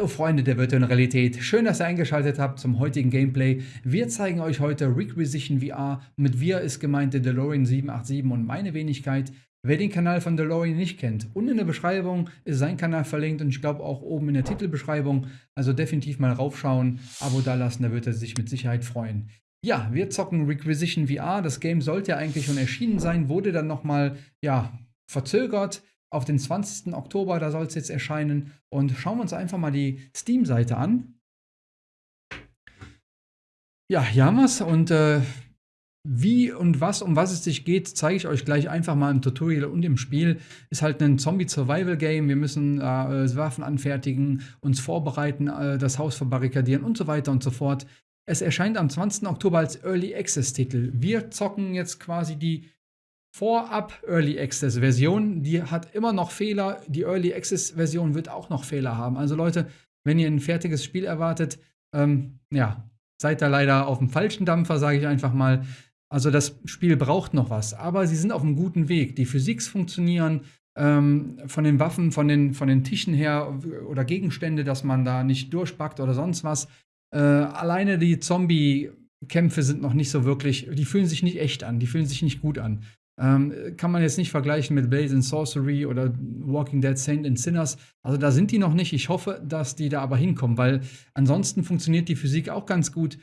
Hallo Freunde der virtuellen Realität, schön, dass ihr eingeschaltet habt zum heutigen Gameplay. Wir zeigen euch heute Requisition VR. Mit wir ist gemeint der DeLorean 787 und meine Wenigkeit. Wer den Kanal von DeLorean nicht kennt, unten in der Beschreibung ist sein Kanal verlinkt und ich glaube auch oben in der Titelbeschreibung. Also definitiv mal raufschauen, Abo dalassen, da wird er sich mit Sicherheit freuen. Ja, wir zocken Requisition VR. Das Game sollte ja eigentlich schon erschienen sein, wurde dann nochmal, ja, verzögert auf den 20. Oktober, da soll es jetzt erscheinen. Und schauen wir uns einfach mal die Steam-Seite an. Ja, hier haben wir es. Und äh, wie und was, um was es sich geht, zeige ich euch gleich einfach mal im Tutorial und im Spiel. Ist halt ein Zombie-Survival-Game. Wir müssen äh, Waffen anfertigen, uns vorbereiten, äh, das Haus verbarrikadieren und so weiter und so fort. Es erscheint am 20. Oktober als Early Access-Titel. Wir zocken jetzt quasi die Vorab Early Access Version, die hat immer noch Fehler. Die Early Access Version wird auch noch Fehler haben. Also Leute, wenn ihr ein fertiges Spiel erwartet, ähm, ja, seid da leider auf dem falschen Dampfer, sage ich einfach mal. Also das Spiel braucht noch was, aber sie sind auf einem guten Weg. Die Physiks funktionieren, ähm, von den Waffen, von den, von den Tischen her oder Gegenstände, dass man da nicht durchpackt oder sonst was. Äh, alleine die Zombie-Kämpfe sind noch nicht so wirklich, die fühlen sich nicht echt an, die fühlen sich nicht gut an. Ähm, kann man jetzt nicht vergleichen mit Blaze and Sorcery oder Walking Dead Saint and Sinners. Also da sind die noch nicht. Ich hoffe, dass die da aber hinkommen, weil ansonsten funktioniert die Physik auch ganz gut.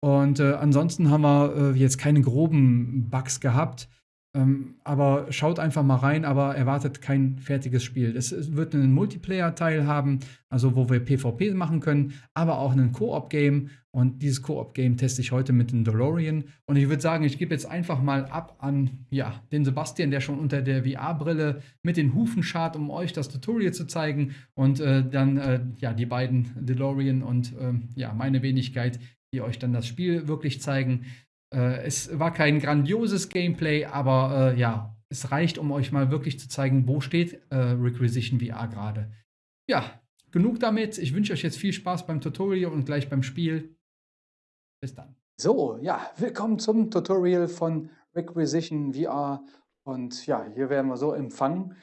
Und äh, ansonsten haben wir äh, jetzt keine groben Bugs gehabt. Ähm, aber schaut einfach mal rein, aber erwartet kein fertiges Spiel. Es wird einen Multiplayer-Teil haben, also wo wir PvP machen können, aber auch einen Koop-Game. Und dieses Koop-Game teste ich heute mit dem DeLorean. Und ich würde sagen, ich gebe jetzt einfach mal ab an ja, den Sebastian, der schon unter der VR-Brille mit den Hufen schart, um euch das Tutorial zu zeigen. Und äh, dann äh, ja, die beiden DeLorean und äh, ja, meine Wenigkeit, die euch dann das Spiel wirklich zeigen. Äh, es war kein grandioses Gameplay, aber äh, ja, es reicht, um euch mal wirklich zu zeigen, wo steht äh, Requisition VR gerade. Ja, genug damit. Ich wünsche euch jetzt viel Spaß beim Tutorial und gleich beim Spiel. Bis dann. So, ja, willkommen zum Tutorial von Requisition VR. Und ja, hier werden wir so empfangen.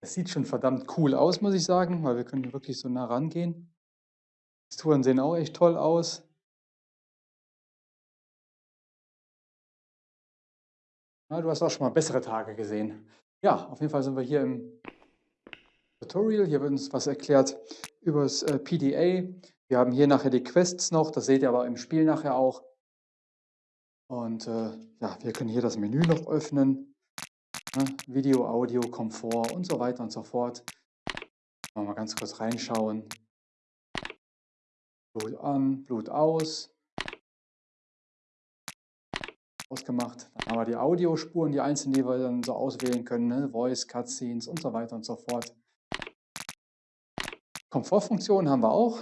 Es sieht schon verdammt cool aus, muss ich sagen, weil wir können wirklich so nah rangehen. Die Touren sehen auch echt toll aus. Ja, du hast auch schon mal bessere Tage gesehen. Ja, auf jeden Fall sind wir hier im Tutorial. Hier wird uns was erklärt über das äh, PDA. Wir haben hier nachher die Quests noch, das seht ihr aber im Spiel nachher auch. Und äh, ja, wir können hier das Menü noch öffnen. Ne? Video, Audio, Komfort und so weiter und so fort. Mal ganz kurz reinschauen. Blut an, Blut aus. Ausgemacht. Dann haben wir die Audiospuren, die einzelnen, die wir dann so auswählen können, ne? Voice, Cutscenes und so weiter und so fort. Komfortfunktionen haben wir auch.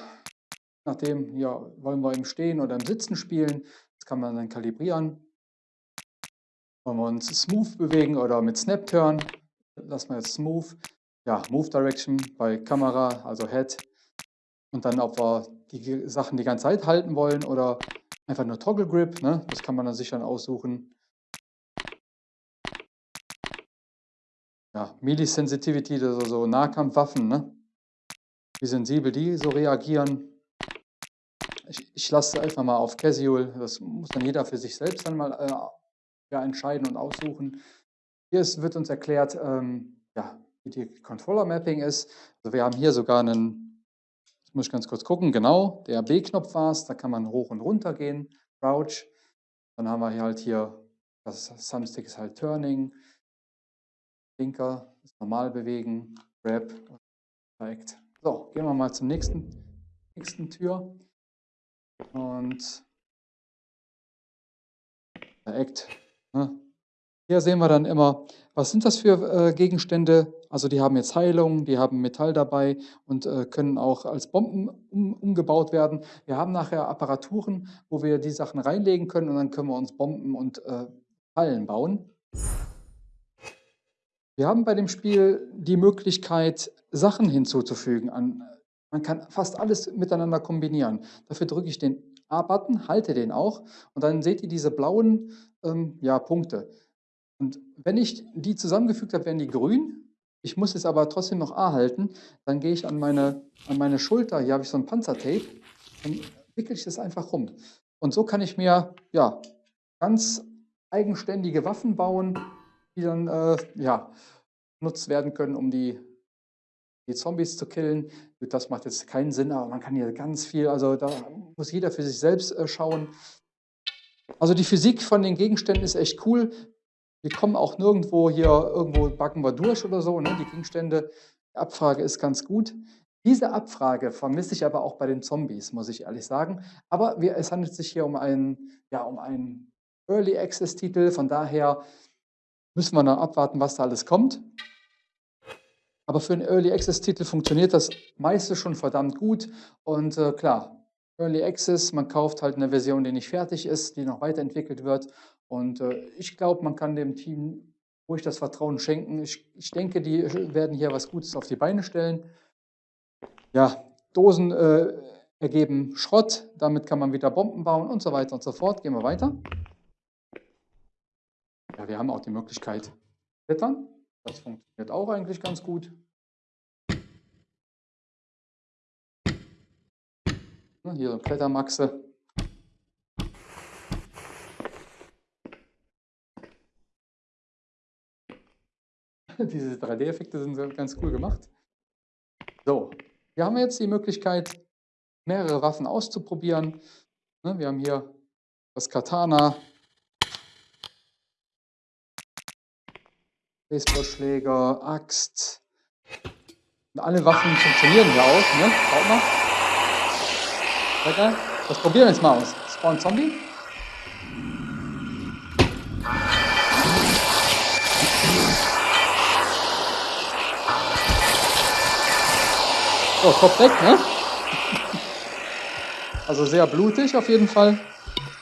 Nachdem, ja, wollen wir im Stehen oder im Sitzen spielen. Das kann man dann kalibrieren. Wollen wir uns smooth bewegen oder mit Snap Turn, lassen wir jetzt smooth. Ja, Move Direction bei Kamera, also Head. Und dann, ob wir die Sachen die ganze Zeit halten wollen oder Einfach nur Toggle Grip, ne? das kann man dann sich dann aussuchen. Ja, Melee Sensitivity, das sind so Nahkampfwaffen, ne? wie sensibel die so reagieren. Ich, ich lasse einfach mal auf Casual, das muss dann jeder für sich selbst dann mal äh, ja, entscheiden und aussuchen. Hier ist, wird uns erklärt, ähm, ja, wie die Controller Mapping ist. Also wir haben hier sogar einen Jetzt muss ich ganz kurz gucken. Genau, der B-Knopf war es. Da kann man hoch und runter gehen. Crouch. Dann haben wir hier halt hier, das Thumbstick ist halt Turning. Blinker, das normal bewegen. Grab. Direkt. So, gehen wir mal zum nächsten, nächsten Tür. Und Act. Ne? Hier sehen wir dann immer, was sind das für äh, Gegenstände? Also die haben jetzt Heilung, die haben Metall dabei und äh, können auch als Bomben um, umgebaut werden. Wir haben nachher Apparaturen, wo wir die Sachen reinlegen können und dann können wir uns Bomben und äh, Fallen bauen. Wir haben bei dem Spiel die Möglichkeit, Sachen hinzuzufügen. An, man kann fast alles miteinander kombinieren. Dafür drücke ich den A-Button, halte den auch und dann seht ihr diese blauen ähm, ja, Punkte. Und wenn ich die zusammengefügt habe, werden die grün. Ich muss es aber trotzdem noch A halten. Dann gehe ich an meine, an meine Schulter. Hier habe ich so ein Panzertape. Dann wickel ich das einfach rum. Und so kann ich mir ja, ganz eigenständige Waffen bauen, die dann äh, ja, genutzt werden können, um die, die Zombies zu killen. Das macht jetzt keinen Sinn, aber man kann hier ganz viel, also da muss jeder für sich selbst äh, schauen. Also die Physik von den Gegenständen ist echt cool. Wir kommen auch nirgendwo hier, irgendwo backen wir durch oder so. Ne? Die Gegenstände, die Abfrage ist ganz gut. Diese Abfrage vermisse ich aber auch bei den Zombies, muss ich ehrlich sagen. Aber wir, es handelt sich hier um einen, ja, um einen Early Access Titel. Von daher müssen wir noch abwarten, was da alles kommt. Aber für einen Early Access Titel funktioniert das meiste schon verdammt gut. Und äh, klar, Early Access, man kauft halt eine Version, die nicht fertig ist, die noch weiterentwickelt wird. Und äh, ich glaube, man kann dem Team ruhig das Vertrauen schenken. Ich, ich, denke, die werden hier was Gutes auf die Beine stellen. Ja, Dosen äh, ergeben Schrott, damit kann man wieder Bomben bauen und so weiter und so fort. Gehen wir weiter. Ja, wir haben auch die Möglichkeit klettern. Das funktioniert auch eigentlich ganz gut. Hier so Klettermaxe. Diese 3D-Effekte sind ganz cool gemacht. So, wir haben jetzt die Möglichkeit, mehrere Waffen auszuprobieren. Ne, wir haben hier das Katana, Baseballschläger, Axt. Und alle Waffen funktionieren hier auch, ne? Schaut mal. Das probieren wir jetzt mal aus. Spawn Zombie. So, Kopf weg, ne? Also sehr blutig auf jeden Fall.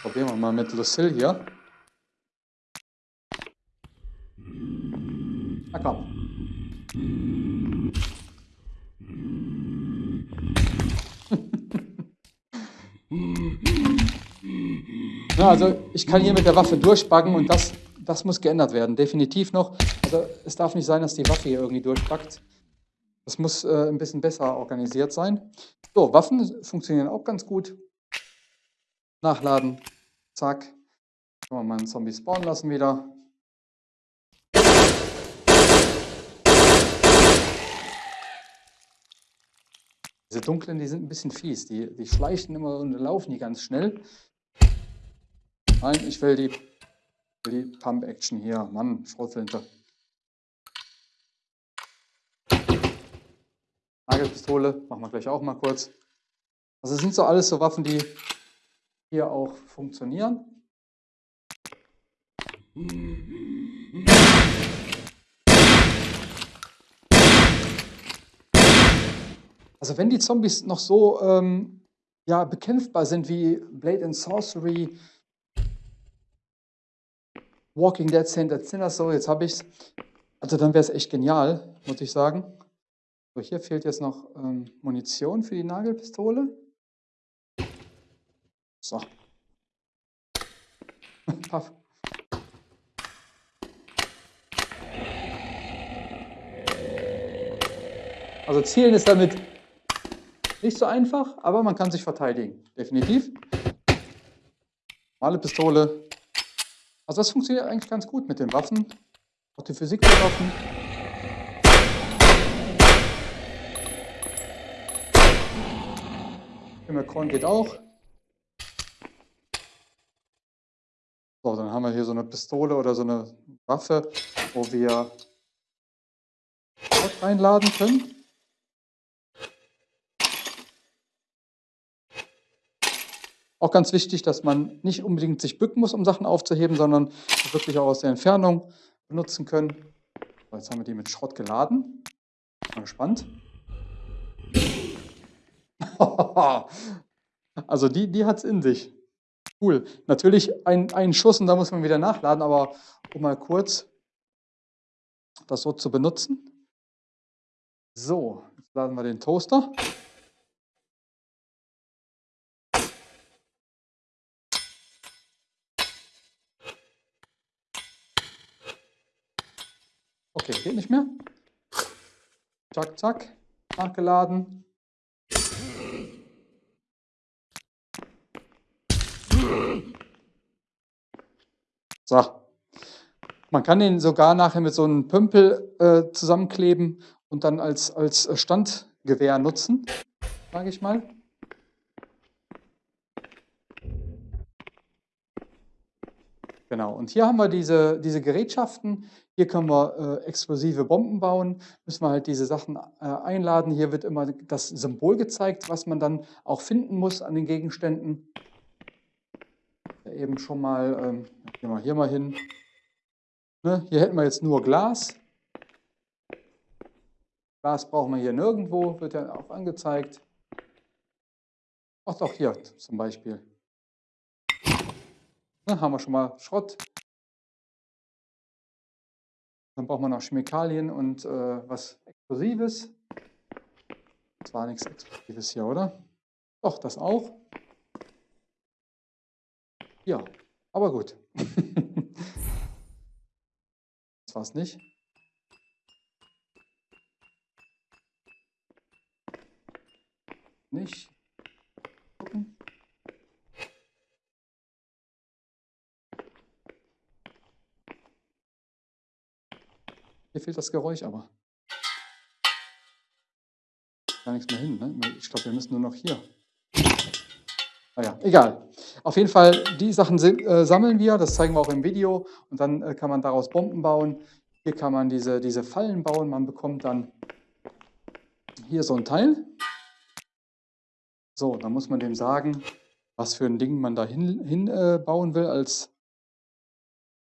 Probieren wir mal mit Lucille hier. Na komm. ja, also ich kann hier mit der Waffe durchbacken und das, das muss geändert werden, definitiv noch. Also es darf nicht sein, dass die Waffe hier irgendwie durchbackt. Das muss äh, ein bisschen besser organisiert sein. So, Waffen funktionieren auch ganz gut. Nachladen, zack. Können wir mal einen Zombie spawnen lassen wieder. Diese dunklen, die sind ein bisschen fies. Die, die schleichen immer und laufen die ganz schnell. Nein, ich will die, die Pump-Action hier. Mann, Schrotflinte. Nagelpistole, machen wir gleich auch mal kurz. Also das sind so alles so Waffen, die hier auch funktionieren. Also wenn die Zombies noch so ähm, ja, bekämpfbar sind wie Blade and Sorcery, Walking Dead, Saint Sinner, so jetzt habe ich es. Also dann wäre es echt genial, muss ich sagen. Hier fehlt jetzt noch ähm, Munition für die Nagelpistole. So. Paff. Also zielen ist damit nicht so einfach, aber man kann sich verteidigen. Definitiv. Normale Pistole. Also das funktioniert eigentlich ganz gut mit den Waffen. Auch die Physik der Waffen. Immerkorn geht auch. So, dann haben wir hier so eine Pistole oder so eine Waffe, wo wir reinladen können. Auch ganz wichtig, dass man nicht unbedingt sich bücken muss, um Sachen aufzuheben, sondern wirklich auch aus der Entfernung benutzen können. So, jetzt haben wir die mit Schrott geladen. Mal gespannt. also die, die hat es in sich. Cool. Natürlich ein, ein Schuss und da muss man wieder nachladen, aber um mal kurz das so zu benutzen. So, jetzt laden wir den Toaster. Okay, geht nicht mehr. Zack, zack. Nachgeladen. So. Man kann den sogar nachher mit so einem Pümpel äh, zusammenkleben und dann als, als Standgewehr nutzen, sage ich mal. Genau, und hier haben wir diese, diese Gerätschaften. Hier können wir äh, explosive Bomben bauen, müssen wir halt diese Sachen äh, einladen. Hier wird immer das Symbol gezeigt, was man dann auch finden muss an den Gegenständen. Eben schon mal, ähm, gehen wir hier mal hin. Ne, hier hätten wir jetzt nur Glas. Glas brauchen wir hier nirgendwo, wird ja auch angezeigt. Ach doch, hier zum Beispiel. Dann haben wir schon mal Schrott. Dann braucht man noch Chemikalien und äh, was Explosives. Das war nichts Explosives hier, oder? Doch, das auch. Ja, aber gut. das war es nicht. Nicht. Gucken. Hier fehlt das Geräusch aber. Gar nichts mehr hin, ne? Ich glaube, wir müssen nur noch hier. Naja, ah egal. Auf jeden Fall, die Sachen äh, sammeln wir, das zeigen wir auch im Video. Und dann äh, kann man daraus Bomben bauen. Hier kann man diese, diese Fallen bauen. Man bekommt dann hier so ein Teil. So, dann muss man dem sagen, was für ein Ding man da hin, hin äh, bauen will als,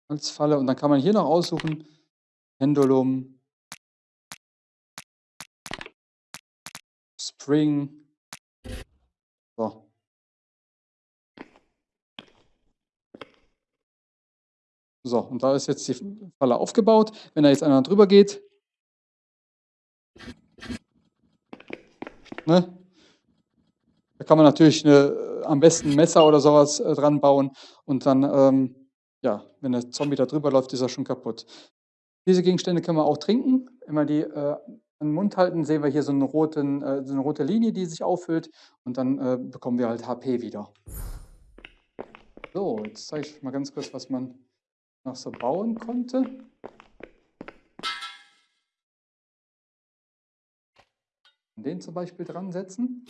als Falle. Und dann kann man hier noch aussuchen, Pendulum, Spring. So. So, und da ist jetzt die Falle aufgebaut. Wenn da jetzt einer drüber geht, ne, da kann man natürlich eine, am besten ein Messer oder sowas äh, dran bauen und dann, ähm, ja, wenn der Zombie da drüber läuft, ist er schon kaputt. Diese Gegenstände können wir auch trinken. Wir die äh, an den Mund halten, sehen wir hier so, roten, äh, so eine rote Linie, die sich auffüllt und dann äh, bekommen wir halt HP wieder. So, jetzt zeige ich mal ganz kurz, was man noch so bauen konnte. Den zum Beispiel dran setzen.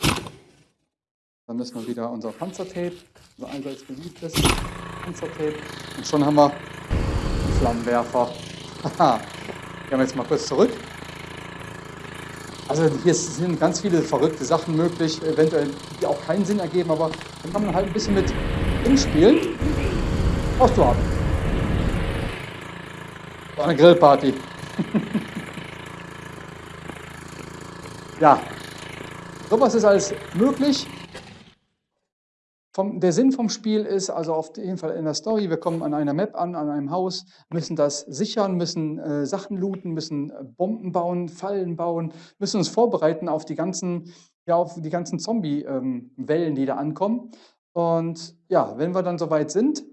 Dann müssen wir wieder unser Panzertape, unser allseits beliebtes Panzertape. Und schon haben wir Flammenwerfer. Haha, gehen wir jetzt mal kurz zurück. Also hier sind ganz viele verrückte Sachen möglich, eventuell die auch keinen Sinn ergeben, aber dann kann man halt ein bisschen mit hinspielen. War eine Grillparty. ja, sowas ist alles möglich. Vom, der Sinn vom Spiel ist also auf jeden Fall in der Story, wir kommen an einer Map an, an einem Haus, müssen das sichern, müssen äh, Sachen looten, müssen äh, Bomben bauen, Fallen bauen, müssen uns vorbereiten auf die ganzen, ja, auf die ganzen Zombie-Wellen, ähm, die da ankommen. Und ja, wenn wir dann soweit sind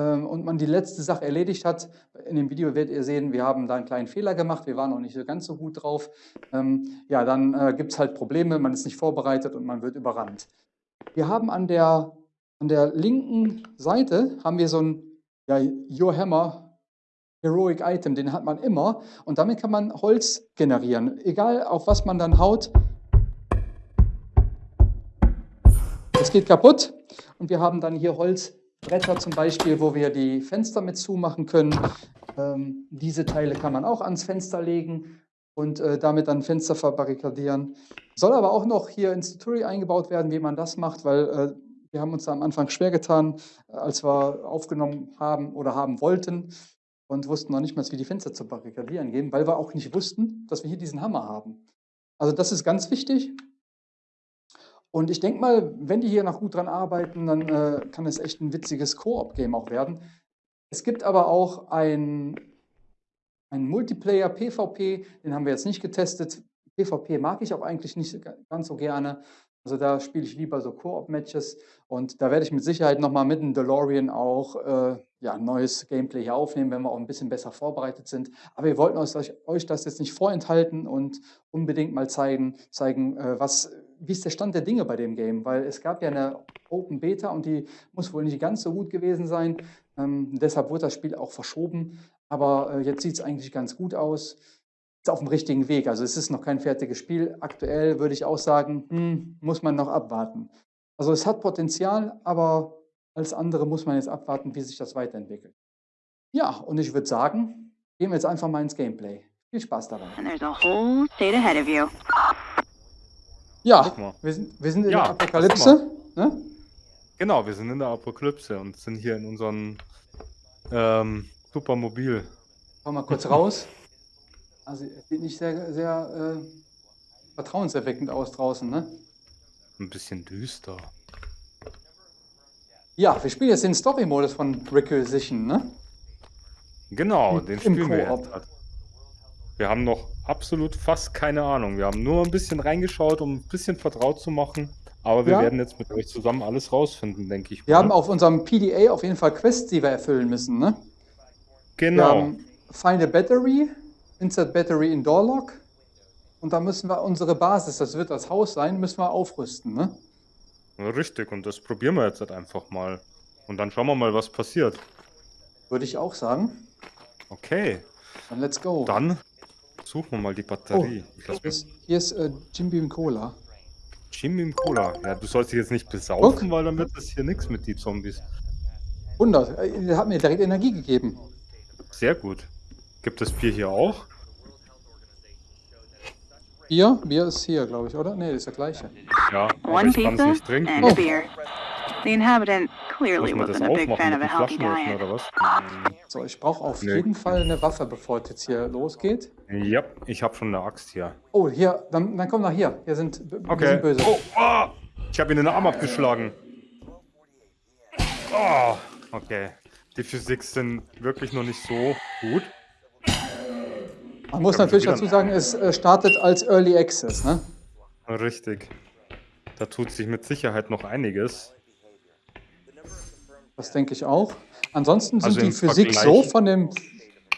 und man die letzte Sache erledigt hat, in dem Video werdet ihr sehen, wir haben da einen kleinen Fehler gemacht, wir waren noch nicht ganz so gut drauf. Ähm, ja, dann äh, gibt es halt Probleme, man ist nicht vorbereitet und man wird überrannt. Wir haben an der, an der linken Seite haben wir so ein ja, Your Hammer Heroic Item, den hat man immer und damit kann man Holz generieren. Egal auf was man dann haut, es geht kaputt und wir haben dann hier Holzbretter zum Beispiel, wo wir die Fenster mit zumachen können. Ähm, diese Teile kann man auch ans Fenster legen und äh, damit dann Fenster verbarrikadieren. Soll aber auch noch hier ins Tutorial eingebaut werden, wie man das macht, weil äh, wir haben uns da am Anfang schwer getan, äh, als wir aufgenommen haben oder haben wollten und wussten noch nicht mal, wie die Fenster zu barrikadieren gehen, weil wir auch nicht wussten, dass wir hier diesen Hammer haben. Also das ist ganz wichtig. Und ich denke mal, wenn die hier noch gut dran arbeiten, dann äh, kann es echt ein witziges Koop-Game auch werden. Es gibt aber auch ein ein Multiplayer PvP, den haben wir jetzt nicht getestet. PvP mag ich auch eigentlich nicht ganz so gerne. Also da spiele ich lieber so Koop-Matches und da werde ich mit Sicherheit nochmal mit dem DeLorean auch äh, ja, neues Gameplay hier aufnehmen, wenn wir auch ein bisschen besser vorbereitet sind. Aber wir wollten euch, euch das jetzt nicht vorenthalten und unbedingt mal zeigen, zeigen äh, was, wie ist der Stand der Dinge bei dem Game. Weil es gab ja eine Open Beta und die muss wohl nicht ganz so gut gewesen sein. Ähm, deshalb wurde das Spiel auch verschoben. Aber äh, jetzt sieht es eigentlich ganz gut aus. Ist auf dem richtigen Weg. Also es ist noch kein fertiges Spiel. Aktuell würde ich auch sagen, hm, muss man noch abwarten. Also es hat Potenzial, aber als andere muss man jetzt abwarten, wie sich das weiterentwickelt. Ja, und ich würde sagen, gehen wir jetzt einfach mal ins Gameplay. Viel Spaß dabei. Ja, wir sind, wir sind in Ja, der Apokalypse. Ne? Genau, wir sind in der Apokalypse und sind hier in unserem ähm, Supermobil. Komm mal kurz raus. Also es sieht nicht sehr, sehr äh, vertrauenserweckend aus draußen, ne? Ein bisschen düster. Ja, wir spielen jetzt den Story-Modus von Requisition, ne? Genau, den im spielen wir jetzt. Wir haben noch absolut fast keine Ahnung. Wir haben nur ein bisschen reingeschaut, um ein bisschen vertraut zu machen. Aber wir Ja. werden jetzt mit euch zusammen alles rausfinden, denke ich. Wir mal. haben auf unserem PDA auf jeden Fall Quests, die wir erfüllen müssen, ne? Wir Genau. haben Find a Battery, Insert Battery in Door Lock. Und da müssen wir unsere Basis, das wird das Haus sein, müssen wir aufrüsten, ne? Richtig, und das probieren wir jetzt halt einfach mal. Und dann schauen wir mal, was passiert. Würde ich auch sagen. Okay, Dann let's go. dann suchen wir mal die Batterie. Ich lass Hier ist, hier ist äh, Jim Beam Cola. Jimmy im Cola. Ja, du sollst dich jetzt nicht besaufen, weil dann wird das hier nichts mit die Zombies. Wunder, äh, der hat mir direkt Energie gegeben. Sehr gut. Gibt es Bier hier auch? Bier? Bier ist hier, glaube ich, oder? Nee, das ist der gleiche. Ja, aber One ich kann es pizza nicht trinken. and Oh. beer. The inhabitant clearly man das wasn't a big aufmachen fan of a healthy diet. oder was? So, ich brauche auf Nee. jeden Fall eine Waffe, bevor es jetzt hier losgeht. Ja, ich habe schon eine Axt hier. Oh, hier, dann, dann komm nach hier. Hier sind, wir Okay. sind böse. Oh, ah! Ich habe ihn in den Arm abgeschlagen. Oh, okay. Die Physik sind wirklich noch nicht so gut. Man muss natürlich dazu sagen, es äh, startet als Early Access, ne? Richtig. Da tut sich mit Sicherheit noch einiges. Das denke ich auch. Ansonsten sind Also die Physik so Vergleich- von dem,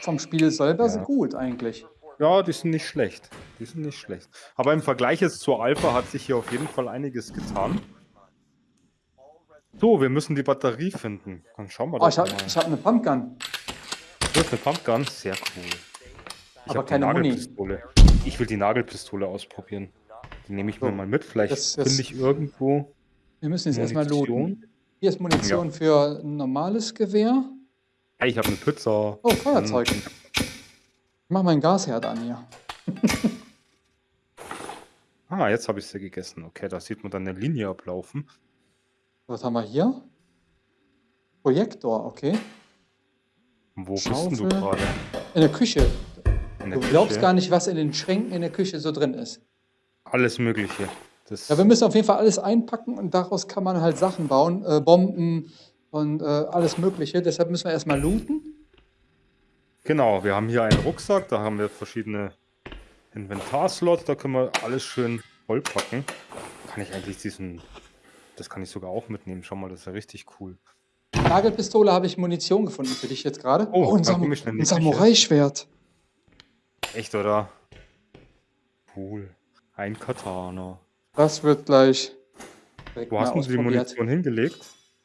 vom Spiel selber Ja. so gut eigentlich. Ja, die sind nicht schlecht. Die sind nicht schlecht. Aber im Vergleich jetzt zur Alpha hat sich hier auf jeden Fall einiges getan. So, wir müssen die Batterie finden. Dann schauen wir Oh, ich habe mal. ich hab eine Pumpgun. Du hast eine Pumpgun? Sehr cool. Ich Aber hab die keine Muni. Nagelpistole. Ich will die Nagelpistole ausprobieren. Die nehme ich mir So. mal mit. Vielleicht finde ich irgendwo Wir müssen jetzt erstmal looten. Hier ist Munition für ein normales Gewehr. Ich habe eine Pizza. Oh, Feuerzeug. Hm, Ich mach meinen Gasherd an hier. Ah, jetzt habe ich sie gegessen. Okay, da sieht man dann eine Linie ablaufen. Was haben wir hier? Projektor, okay. Wo bist Schaufel. du gerade? In der Küche. In der Du glaubst Küche? gar nicht, was in den Schränken in der Küche so drin ist. Alles Mögliche. Das, Ja, wir müssen auf jeden Fall alles einpacken und daraus kann man halt Sachen bauen, äh, Bomben und äh, alles Mögliche. Deshalb müssen wir erstmal looten. Genau, wir haben hier einen Rucksack, da haben wir verschiedene Inventarslots, da können wir alles schön vollpacken. Kann ich eigentlich diesen, das kann ich sogar auch mitnehmen, schau mal, das ist ja richtig cool. Nagelpistole habe ich Munition gefunden für dich jetzt gerade. Oh, ein, dann Sam ein. Samurai-Schwert. Echt, oder? Cool. Ein Katana. Das wird gleich Wo hast du die. Munition hingelegt?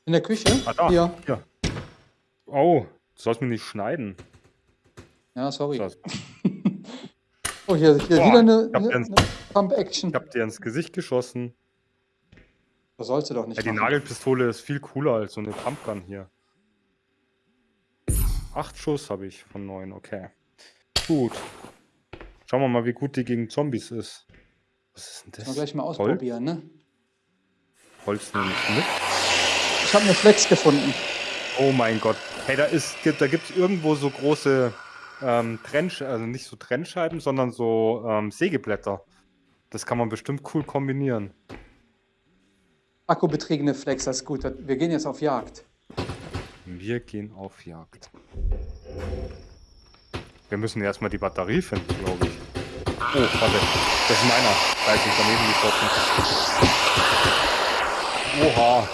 In der Küche? Ah, da. Hier. Ja. Oh, du sollst mich nicht schneiden. Ja, sorry. So, Oh, hier, hier Boah, wieder eine, eine, Pump-Action. Ich hab dir ins Gesicht geschossen. Das sollst du doch nicht Ja, die machen. Nagelpistole ist viel cooler als so eine Pumpgun hier. Acht Schuss habe ich von neun, okay. Gut. Schauen wir mal, wie gut die gegen Zombies ist. Was ist denn Mal das? gleich mal Holz, ausprobieren, ne? Holz nehme ich mit. Ich habe eine Flex gefunden. Oh mein Gott. Hey, da ist, gibt, da gibt es irgendwo so große ähm, Trennsch also nicht so Trennscheiben, sondern so ähm, Sägeblätter. Das kann man bestimmt cool kombinieren. Akkubetriebene Flex, das ist gut. Wir gehen jetzt auf Jagd. Wir gehen auf Jagd. Wir müssen erstmal die Batterie finden, glaube ich. Oh, warte. Das ist meiner. Da ist nicht daneben geschossen. Oha.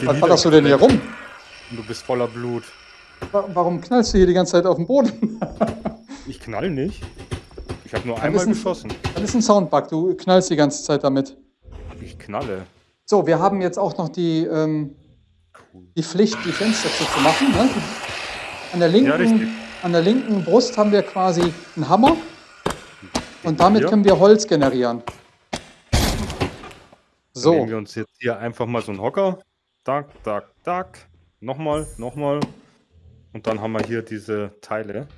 Die was ballerst du denn hier rum? Du bist voller Blut. Wa- Warum knallst du hier die ganze Zeit auf den Boden? Ich knall nicht. Ich habe nur Dann einmal ein- geschossen. Das ist ein Soundbug, du knallst die ganze Zeit damit. Ich knalle. So, wir haben jetzt auch noch die, ähm, die Pflicht, die Fenster zuzumachen. Ne? An, der Ja, linken, an der linken Brust haben wir quasi einen Hammer und damit hier. können wir Holz generieren. So. Nehmen So, wir uns jetzt hier einfach mal so einen Hocker. Dack, dack, dack. Nochmal, nochmal. Und dann haben wir hier diese Teile.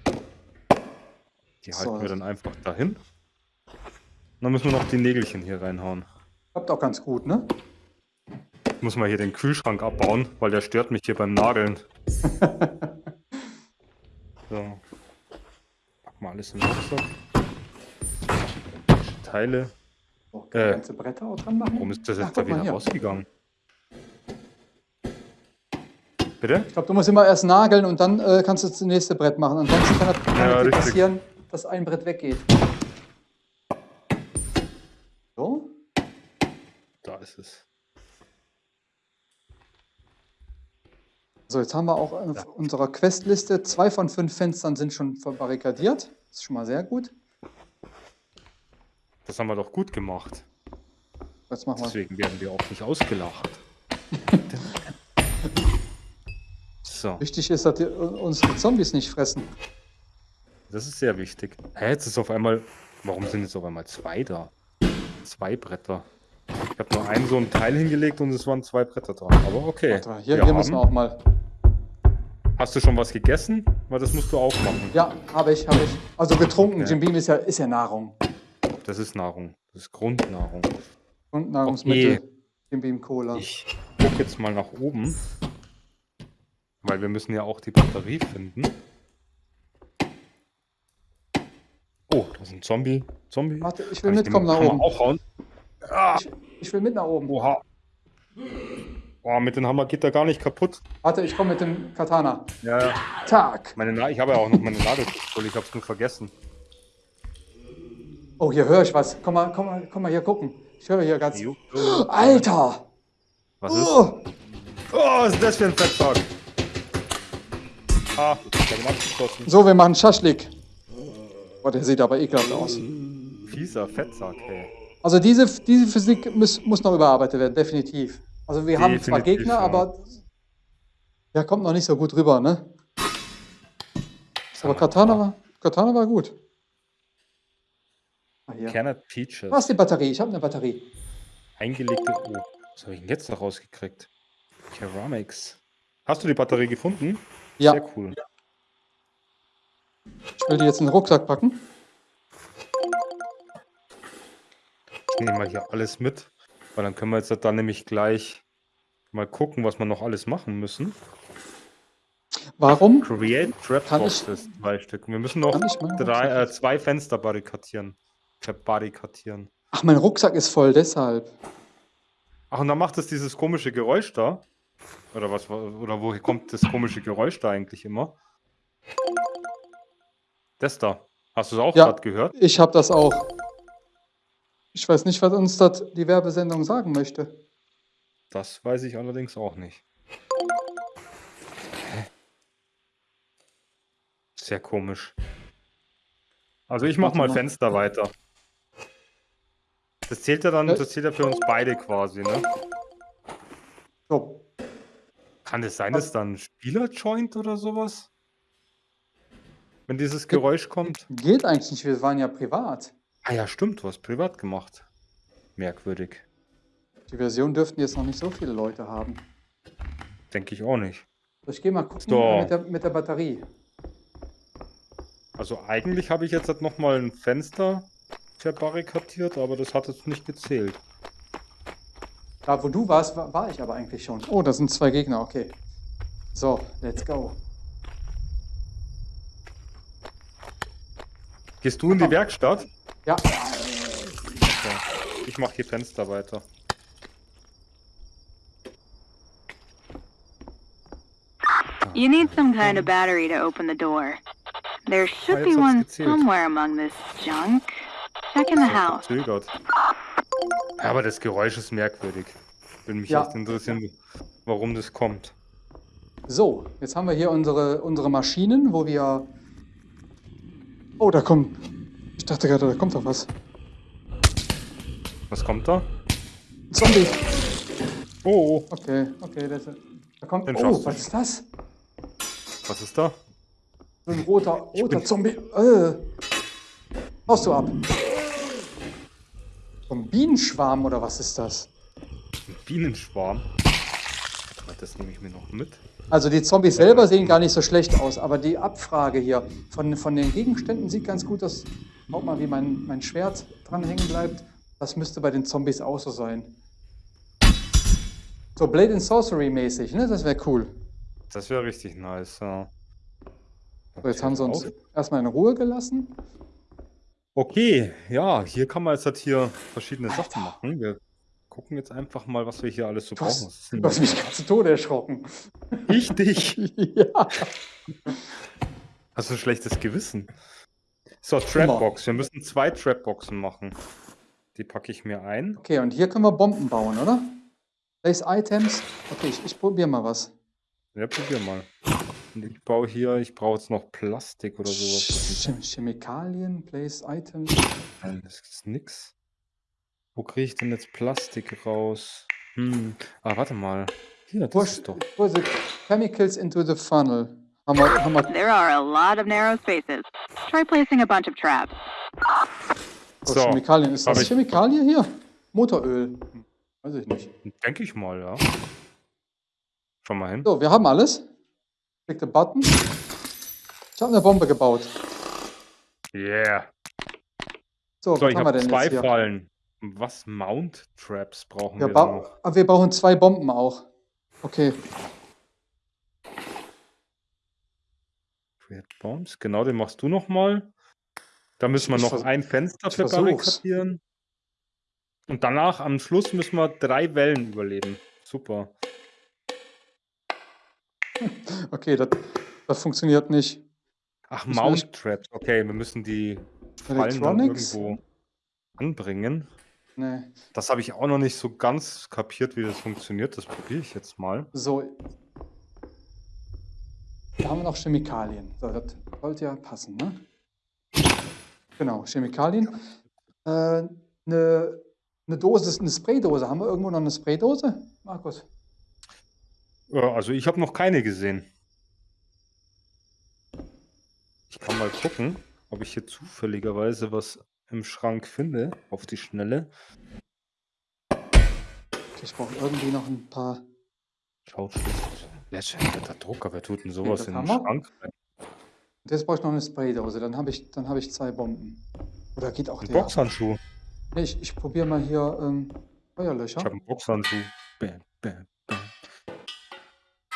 Die So. halten wir dann einfach dahin. Und dann müssen wir noch die Nägelchen hier reinhauen. klappt auch ganz gut, ne? Ich muss mal hier den Kühlschrank abbauen, weil der stört mich hier beim Nageln. so. Pack mal alles in den Rucksack. Teile. Man Äh, ganze Bretter auch dran machen? Warum ist das Ach, jetzt da guck mal wieder rausgegangen? Bitte? Ich glaube, du musst immer erst nageln und dann äh, kannst du das nächste Brett machen. Ansonsten kann, das- Ja, passieren, dass ein Brett weggeht. So, Da ist es. so jetzt haben wir auch auf unserer Questliste zwei von fünf Fenstern sind schon verbarrikadiert. Das ist schon mal sehr gut. Das haben wir doch gut gemacht. Jetzt machen wir. Deswegen werden wir auch nicht ausgelacht. so, Wichtig ist, dass die, unsere Zombies nicht fressen. das ist sehr wichtig. Hä, jetzt ist auf einmal. Warum sind jetzt auf einmal zwei da? Zwei Bretter. Ich habe nur einen so ein Teil hingelegt und es waren zwei Bretter dran. Aber okay. Warte Hier, wir hier müssen wir auch mal. Hast du schon was gegessen? Weil das musst du auch machen. Ja, habe ich, habe ich. Also getrunken. Okay. Jim Beam ist ja, ist ja Nahrung. Das ist Nahrung. Das ist Grundnahrung. Und Nahrungsmittel. Okay. Jim Beam Cola. Ich gucke jetzt mal nach oben. Weil wir müssen ja auch die Batterie finden. Oh, da ist ein Zombie. Zombie. Warte, ich will Kann mitkommen den nach Hammer oben. Auch hauen? Ah, Ich will mit nach oben. oha. Boah, mit dem Hammer geht er gar nicht kaputt. Warte, ich komme mit dem Katana. Ja. Tag. Meine Na ich habe ja auch noch meine Nagelpistole. Ich habe es nur vergessen. Oh, hier höre ich was. Komm mal, komm mal, komm mal hier gucken. Ich höre hier ganz. Alter! Was ist? Oh, Oh, was ist das für ein Fettsack? Ah, ich habe ihn abgeschossen. so, wir machen Schaschlik. Boah, der sieht aber ekelhaft aus. Fieser Fettsack, hey. Also diese, diese Physik muss, muss noch überarbeitet werden, definitiv. Also wir haben zwar Gegner, ja. aber der kommt noch nicht so gut rüber, ne? Aber Katana war, Katana war gut. Ah, hier. Peaches. Was ist die Batterie? Ich habe eine Batterie. Eingelegte. Oh, was habe ich denn jetzt da rausgekriegt? Ceramics. Hast du die Batterie gefunden? Ja, Sehr cool. ich will die jetzt in den Rucksack packen. Ich nehme mal hier alles mit, weil dann können wir jetzt dann nämlich gleich mal gucken, was wir noch alles machen müssen. Warum? Create Trap Boxes, zwei Stück. Wir müssen noch drei, äh, zwei Fenster barrikadieren. Verbarrikadieren. Ach, mein Rucksack ist voll, deshalb. Ach, und dann macht es dieses komische Geräusch da. Oder was? Oder woher kommt das komische Geräusch da eigentlich immer? Das da. Hast du es auch Ja. gerade gehört? Ich habe das auch. Ich weiß nicht, was uns das die Werbesendung sagen möchte. Das weiß ich allerdings auch nicht. Sehr komisch. Also ich mach mal. Fenster weiter. Das zählt ja dann, das zählt ja für uns beide quasi, ne? So, Kann es sein, dass dann ein Spieler-Joint oder sowas? Wenn dieses Geräusch kommt? geht eigentlich nicht, wir waren ja privat. Ah ja, stimmt, du hast privat gemacht. Merkwürdig. Die Version dürften jetzt noch nicht so viele Leute haben. Denke ich auch nicht. So, ich gehe mal gucken So. mit, der, mit der Batterie. Also eigentlich habe ich jetzt halt nochmal ein Fenster verbarrikadiert, aber das hat jetzt nicht gezählt. Da, wo du warst, war, war ich aber eigentlich schon. Oh, da sind zwei Gegner, okay. So, let's go. Gehst du in die Werkstatt? Ja, Okay. Ich mache hier Fenster weiter. You need some kind of battery to open the door. There should Ah, be one somewhere among this junk. Check in the house. Verzögert. Ja, aber das Geräusch ist merkwürdig. Würde mich Ja. echt interessieren, warum das kommt. So, jetzt haben wir hier unsere, unsere Maschinen, wo wir... Oh, da kommt... Ich dachte gerade, da kommt doch was. Was kommt da? Zombie. Oh, Okay, okay, das, da kommt... Den Oh, was ist das? was ist da? Ein roter, roter bin- Zombie. Äh. Haust du ab. So ein Bienenschwarm oder was ist das? Ein Bienenschwarm. Das nehme ich mir noch mit. Also die Zombies selber sehen gar nicht so schlecht aus, aber die Abfrage hier von, von den Gegenständen sieht ganz gut aus. Schaut mal, wie mein, mein Schwert dran hängen bleibt. Das müsste bei den Zombies auch so sein. So Blade and Sorcery mäßig, ne? Das wäre cool. Das wäre richtig nice, ja. So, jetzt haben sie uns erstmal in Ruhe gelassen. Okay, ja, hier kann man jetzt halt hier verschiedene Sachen machen. Wir gucken jetzt einfach mal, was wir hier alles so Du hast, brauchen. Denn du hast mich gerade zu Tode erschrocken. Ich dich. ja. Hast du ein schlechtes Gewissen? So, Trapbox. Wir müssen zwei Trapboxen machen. Die packe ich mir ein. Okay, und hier können wir Bomben bauen, oder? Place Items. Okay, ich, ich probiere mal was. Ja, probier mal. Ich baue hier, ich brauche jetzt noch Plastik oder sowas. Was ist Chem Chemikalien, Place Items. Nein, das ist nix. Wo kriege ich denn jetzt Plastik raus? Hm. Ah, warte mal. Hier, das Push ist doch. push the chemicals into the funnel. Haben wir, haben wir, There are a lot of narrow spaces. Try placing a bunch of traps. oh, So, Chemikalien. Ist das ich. Chemikalie hier? Motoröl. Weiß ich nicht. Denke ich mal, ja. Schau mal hin. So, wir haben alles. Click the button. Ich habe eine Bombe gebaut. Yeah. So, So, was ich haben wir denn zwei jetzt hier? Fallen. Was Mount Traps brauchen Wir, wir, noch? ah, wir brauchen zwei Bomben auch. Okay. Create Bombs. Genau, den machst du noch mal. Da müssen wir Ich noch ein Fenster verbarrikadieren. Und danach am Schluss müssen wir drei Wellen überleben. Super. Okay, das, das funktioniert nicht. Ach, wir Mount Traps. Okay, wir müssen die Fallen dann irgendwo anbringen. Nee. Das habe ich auch noch nicht so ganz kapiert, wie das funktioniert. Das probiere ich jetzt mal. So. Da haben wir noch Chemikalien. So, das sollte ja passen, ne? Genau, Chemikalien. Äh, eine, eine Dose, eine Spraydose. Haben wir irgendwo noch eine Spraydose, Markus? Äh, Also ich habe noch keine gesehen. Ich kann mal gucken, ob ich hier zufälligerweise was im Schrank finde, auf die Schnelle. Ich brauche irgendwie noch ein paar. Schaut schlecht. Letzter Drucker, wer tut denn sowas in den wir. Schrank jetzt brauche ich noch eine Spraydose. Dann habe ich, dann habe ich zwei Bomben. Oder geht auch Ein der? Boxhandschuh. Nee, ich ich probiere mal hier ähm, Feuerlöscher. Ich habe einen Boxhandschuh. Bam, bam, bam.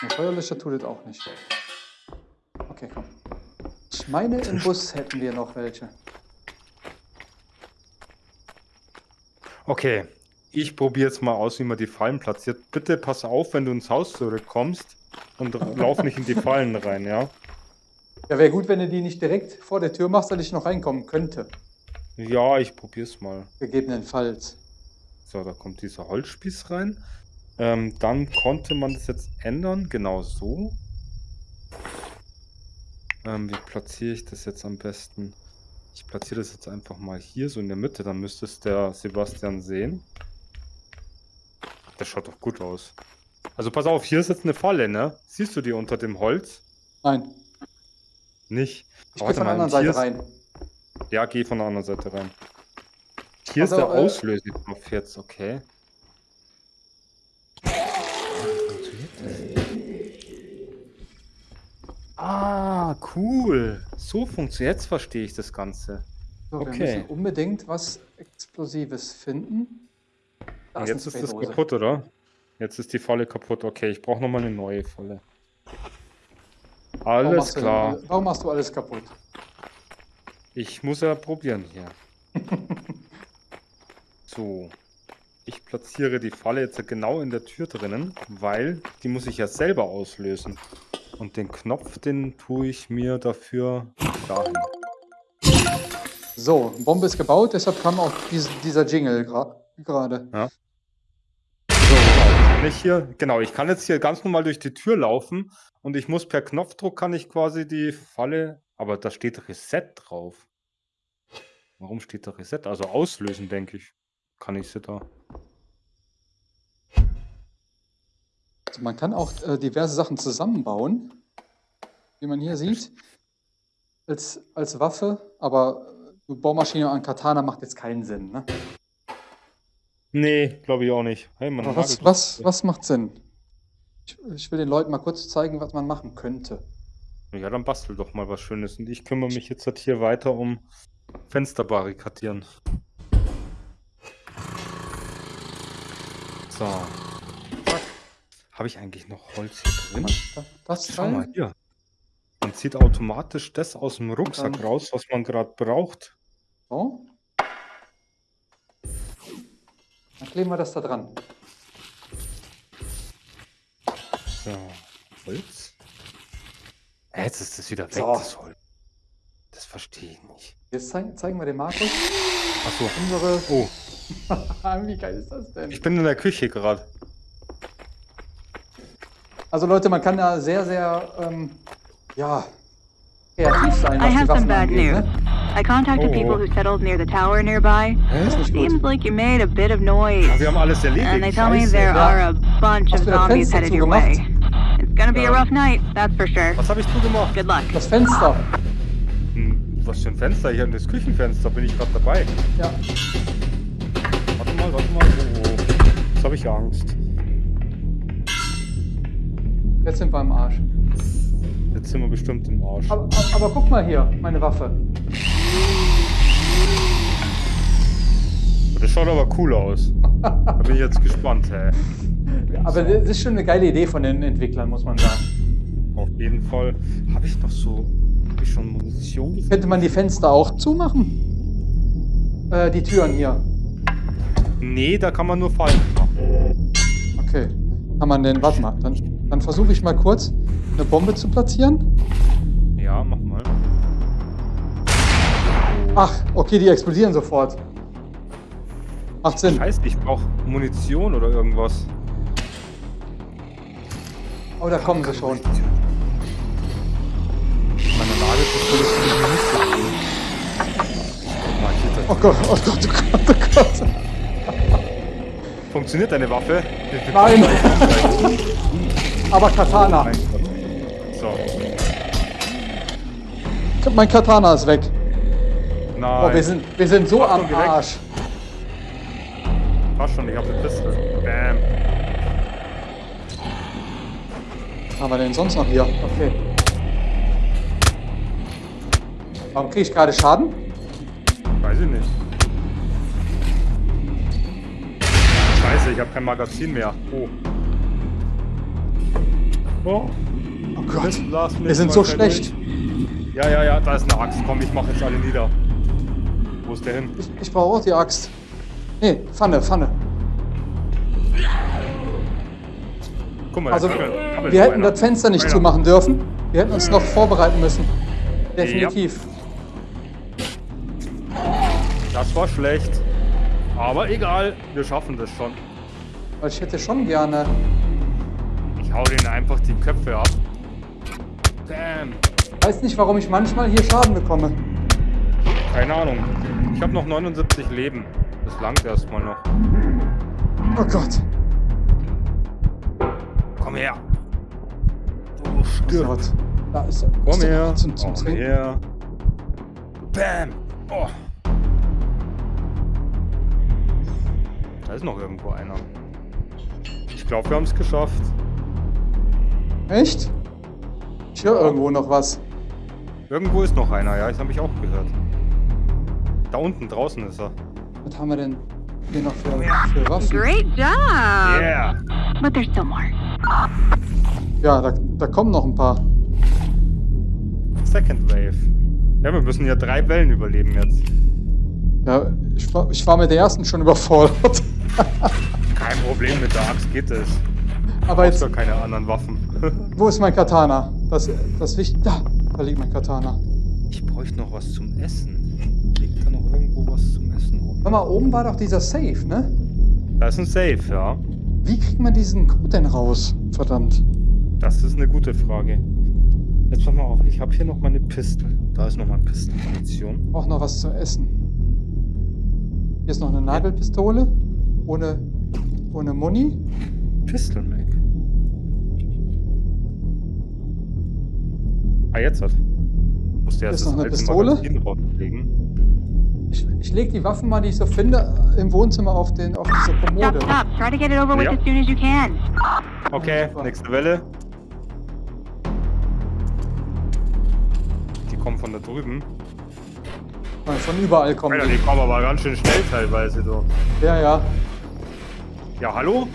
Nee, Feuerlöscher tut es auch nicht. Okay, komm. Ich meine, im Bus hätten wir noch welche. Okay, ich probiere jetzt mal aus, wie man die Fallen platziert. Bitte pass auf, wenn du ins Haus zurückkommst und lauf nicht in die Fallen rein, ja? Ja, wäre gut, wenn du die nicht direkt vor der Tür machst, dass ich noch reinkommen könnte. Ja, ich probiere es mal. Gegebenenfalls. So, da kommt dieser Holzspieß rein. Ähm, dann konnte man das jetzt ändern, genau so. Ähm, wie platziere ich das jetzt am besten? Ich platziere das jetzt einfach mal hier so in der Mitte, dann müsste es der Sebastian sehen. Das schaut doch gut aus. Also pass auf, hier ist jetzt eine Falle, ne? Siehst du die unter dem Holz? Nein, Nicht. ich Oh, gehe von der anderen Seite ist- rein. Ja, geh von der anderen Seite rein. Hier Also, ist der äh, Auslöseknopf jetzt, okay. Ah, cool. So funktioniert. Jetzt verstehe ich das Ganze. So, wir okay. müssen unbedingt was Explosives finden. Da Und jetzt eine ist das Spraydose. kaputt, oder? Jetzt ist die Falle kaputt. Okay, ich brauche nochmal eine neue Falle. Warum Alles machst du klar. Warum machst du alles kaputt? Ich muss ja probieren hier. so. Ich platziere die Falle jetzt genau in der Tür drinnen, weil die muss ich ja selber auslösen. Und den Knopf, den tue ich mir dafür dahin. So, Bombe ist gebaut, deshalb kam auch dies, dieser Jingle gerade. Ja. So, Kann ich hier, genau, ich kann jetzt hier ganz normal durch die Tür laufen und ich muss per Knopfdruck kann ich quasi die Falle, aber da steht Reset drauf. Warum steht da Reset? Also auslösen, denke ich. Kann ich sie da. Also man kann auch äh, diverse Sachen zusammenbauen, wie man hier sieht, als, als Waffe, aber eine Bohrmaschine an Katana macht jetzt keinen Sinn. Ne? Nee, glaube ich auch nicht. Hey, man was, was, was macht Sinn? Ich, ich will den Leuten mal kurz zeigen, was man machen könnte. Ja, dann bastel doch mal was Schönes. Und ich kümmere mich jetzt halt hier weiter um Fenster barrikadieren. So. Habe ich eigentlich noch Holz hier drin? Da- Das Schau mal hier. Man zieht automatisch das aus dem Rucksack dann- raus, was man gerade braucht. So. Dann kleben wir das da dran. So. Holz. Äh, Jetzt ist das wieder weg, So. das Holz. Das verstehe ich nicht. Jetzt zeigen, zeigen wir dem Markus Achso. unsere. Oh, Wie geil ist das denn? ich bin in der Küche gerade. Also Leute, man kann da sehr, sehr ähm, ja, kreativ sein, I was die have some Waffen bad angeht. news. Ne? I contacted Oh. people who settled near the tower nearby. Nicht Seems like you made a bit of noise. Ah, wir haben alles erledigt. And they tell me there Ja. are a bunch Hast of zombies headed your way. It's gonna be a Ja. rough night, that's for sure. Was habe ich zugemacht? Good luck. Das Fenster. Hm, was für ein Fenster? Hier das Küchenfenster, bin ich gerade dabei. Ja. Warte mal, warte mal. Oh, oh. Jetzt habe ich Angst. Jetzt sind wir im Arsch. Jetzt sind wir bestimmt im Arsch. Aber, aber, aber guck mal hier, meine Waffe. Das schaut aber cool aus. Da bin ich jetzt gespannt, hä. Aber das ist schon eine geile Idee von den Entwicklern, muss man sagen. Auf jeden Fall. Habe ich noch so. Habe ich schon Munition? Könnte man die Fenster auch zumachen? Äh, die Türen hier. Nee, da kann man nur Fallen machen. Okay. Kann man denn. Warte mal. Dann, dann versuche ich mal kurz eine Bombe zu platzieren. Ja, mach mal. Ach, okay, die explodieren sofort. Macht Sinn. Scheiße, ich brauche Munition oder irgendwas. Oh, da kommen sie schon. Meine Nagelpistole ist mir nicht Oh Gott, oh Gott, oh Gott, oh Gott. Funktioniert deine Waffe? Nein. Aber Katana. Gott. So. Mein Katana ist weg. Nein. Oh, wir sind, wir sind so am. Arsch. Passt schon, ich habe eine Pistole. Bam. Was haben wir denn sonst noch hier? Okay. Warum kriege ich gerade Schaden? Weiß ich nicht. Scheiße, ich habe kein Magazin mehr. Oh. Oh. Oh Gott. Wir sind so schlecht. durch. Ja, ja, ja, da ist eine Axt. Komm, ich mache jetzt alle nieder. Wo ist der hin? Ich, ich brauche auch die Axt. Nee, Pfanne, Pfanne. Guck mal, Also, wir so hätten das Fenster nicht Einer. zumachen dürfen. Wir hätten uns noch vorbereiten müssen. Definitiv. Das war schlecht. Aber egal, wir schaffen das schon. Weil ich hätte schon gerne. Ich hau denen einfach die Köpfe ab. Damn. Weiß nicht, warum ich manchmal hier Schaden bekomme. Keine Ahnung. Ich habe noch 79 Leben. Das langt erstmal noch. Oh Gott. Komm her. Du Oh. Gott. Da ist er. Komm er her. Zum, zum Komm Trinken. her. Bam. Oh. Da ist noch irgendwo einer. Ich glaube, wir haben es geschafft. Echt? Ich höre irgendwo noch was. Irgendwo ist noch einer, ja, das habe ich auch gehört. Da unten draußen ist er. Was haben wir denn hier noch für, für Waffen? Great job! Yeah. But there's still more. Ja, da, da kommen noch ein paar. Second Wave. Ja, wir müssen ja drei Wellen überleben jetzt. Ja, ich war, ich war mit der ersten schon überfordert. Kein Problem, mit der Axt geht es. Aber Jetzt gar keine anderen Waffen. wo ist mein Katana? Das, das wichtig. Da, da liegt mein Katana. Ich bräuchte noch was zum Essen. Liegt da noch irgendwo was zum Essen rum? Hör mal, oben war doch dieser Safe, ne? Da ist ein Safe, ja. Wie kriegt man diesen Code denn raus? Verdammt. Das ist eine gute Frage. Jetzt pass mal auf, ich habe hier noch meine Pistole. Da ist noch mal Pistenmunition. Brauch noch was zu essen. Hier ist noch eine Nagelpistole. Ohne, ohne Muni. Pistol Ah, jetzt hat. Musste Ist erst noch das eine alte Pistole? Magazin. Ich, ich lege die Waffen mal, die ich so finde, im Wohnzimmer auf, den, auf diese Stop, Kommode. stop. Try to get it over with Ja. as soon as you can. Okay, nächste Welle. Die kommen von da drüben. Von überall kommen Alter, die. die kommen aber ganz schön schnell teilweise. So. Ja, ja. Ja, hallo?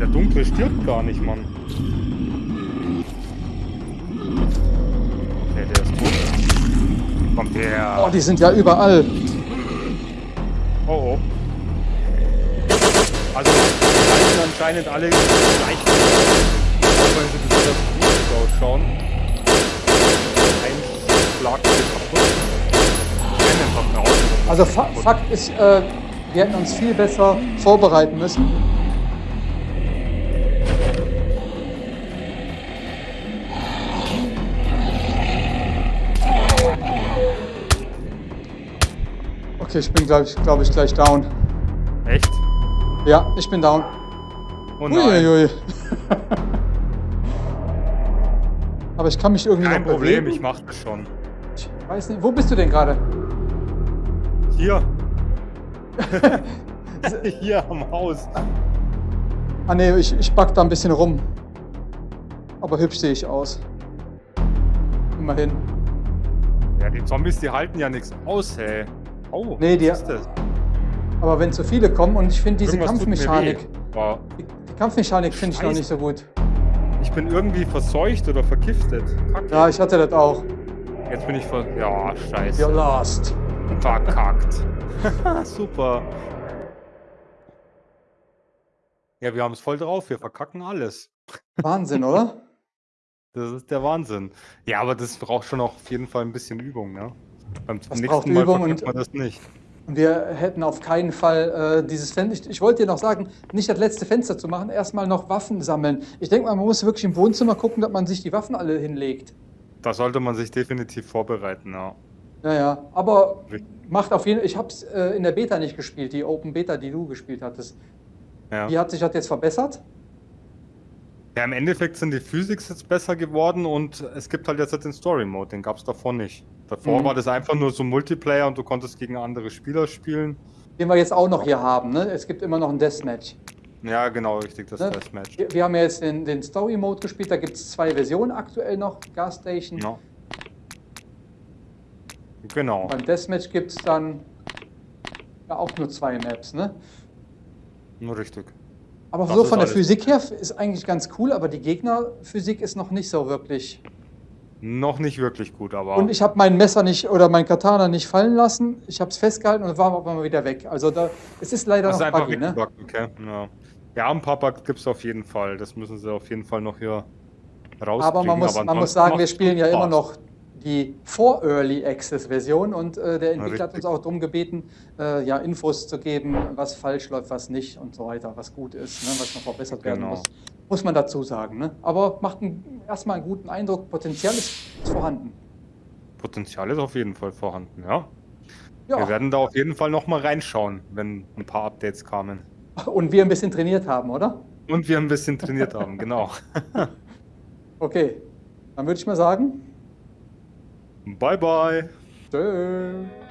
Der Dunkle stirbt gar nicht, Mann. Der ist tot. Kommt der. Oh, die sind ja überall. Oh oh. Also, die halten anscheinend alle gleich. Auch wenn sie besonders gut ausschauen. Ein Schlag kaputt. Also Fa Fakt ist, äh, wir hätten uns viel besser vorbereiten müssen. Okay, ich bin, glaube ich, glaub ich, gleich down. Echt? Ja, ich bin down. Oh nein. Uiuiui. Aber ich kann mich irgendwie Kein noch Problem, bewegen. ich mach das schon. Ich weiß nicht, wo bist du denn gerade? Hier. Hier am Haus. Ah ne, ich, ich back da ein bisschen rum. Aber hübsch sehe ich aus. Immerhin. Ja, die Zombies, die halten ja nichts aus, hey. Oh, Nee, die- was ist das? Aber wenn zu viele kommen und ich finde diese Irgendwas Kampfmechanik, die, die Kampfmechanik finde ich noch nicht so gut. ich bin irgendwie verseucht oder vergiftet. Kacke. Ja, ich hatte das auch. Jetzt bin ich ver... Ja, scheiße. You're lost. Verkackt. Super. Ja, wir haben es voll drauf. Wir verkacken alles. Wahnsinn, oder? Das ist der Wahnsinn. Ja, aber das braucht schon auch auf jeden Fall ein bisschen Übung, ne? Beim Das nächsten braucht Mal Übung und- man das nicht. Wir hätten auf keinen Fall äh, dieses Fenster. Ich, wollte dir noch sagen, nicht das letzte Fenster zu machen, erstmal noch Waffen sammeln. Ich denke mal, man muss wirklich im Wohnzimmer gucken, dass man sich die Waffen alle hinlegt. Da sollte man sich definitiv vorbereiten, ja. Ja, ja. Aber macht auf jeden Fall. Ich habe es äh, in der Beta nicht gespielt, die Open Beta, die du gespielt hattest. ja. Wie hat sich das jetzt verbessert? Ja, im Endeffekt sind die Physics jetzt besser geworden und es gibt halt jetzt den Story Mode, den gab es davor nicht. Davor Mhm. war das einfach nur so Multiplayer und du konntest gegen andere Spieler spielen. Den wir jetzt auch noch hier haben. Ne? Es gibt immer noch ein Deathmatch. Ja, genau, richtig, das Ne? Deathmatch. Wir, wir haben ja jetzt den, den Story Mode gespielt, da gibt es zwei Versionen aktuell noch, Gas Station. Ja. Genau. Beim Deathmatch gibt es dann ja, auch nur zwei Maps. Ne? Nur richtig. Aber Das so ist von der. Physik her ist eigentlich ganz cool, aber die Gegnerphysik ist noch nicht so wirklich. Noch nicht wirklich gut, aber Und ich habe mein Messer nicht oder mein Katana nicht fallen lassen. Ich habe es festgehalten und war aber mal wieder weg. Also da, es ist leider das ist noch einfach buggy, ne? weggebuggt, okay. Ja. ja, ein paar Bugs gibt es auf jeden Fall. Das müssen sie auf jeden Fall noch hier rauskriegen. Aber man muss, man muss sagen, wir spielen ja immer noch die vor Early Access Version und äh, der Entwickler hat uns auch darum gebeten, äh, ja, Infos zu geben, was falsch läuft, was nicht und so weiter, was gut ist, ne, was noch verbessert werden Genau. muss. Muss man dazu sagen. Ne? Aber macht einen, erstmal einen guten Eindruck, Potenzial ist, ist vorhanden. Potenzial ist auf jeden Fall vorhanden, ja. Ja, Wir werden da auf jeden Fall noch mal reinschauen, wenn ein paar Updates kamen. und wir ein bisschen trainiert haben, oder? Und wir ein bisschen trainiert haben, genau. Okay, dann würde ich mal sagen, Bye, bye. tschö.